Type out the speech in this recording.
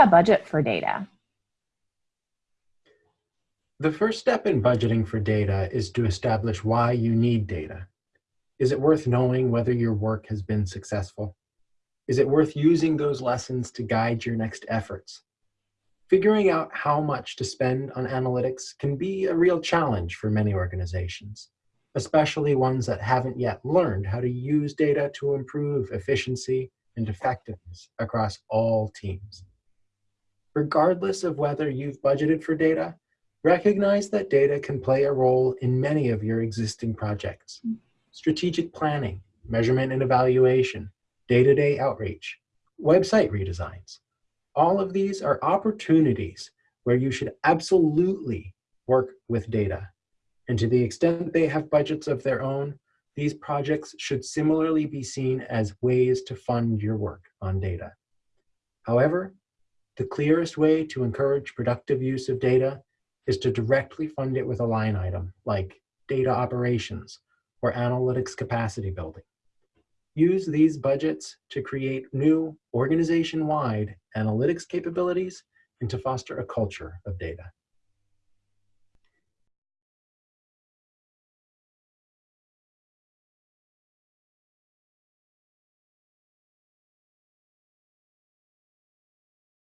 a budget for data? The first step in budgeting for data is to establish why you need data. Is it worth knowing whether your work has been successful? Is it worth using those lessons to guide your next efforts? Figuring out how much to spend on analytics can be a real challenge for many organizations, especially ones that haven't yet learned how to use data to improve efficiency and effectiveness across all teams. Regardless of whether you've budgeted for data, Recognize that data can play a role in many of your existing projects. Mm. Strategic planning, measurement and evaluation, day-to-day -day outreach, website redesigns. All of these are opportunities where you should absolutely work with data. And to the extent they have budgets of their own, these projects should similarly be seen as ways to fund your work on data. However, the clearest way to encourage productive use of data is to directly fund it with a line item like data operations or analytics capacity building. Use these budgets to create new organization-wide analytics capabilities and to foster a culture of data.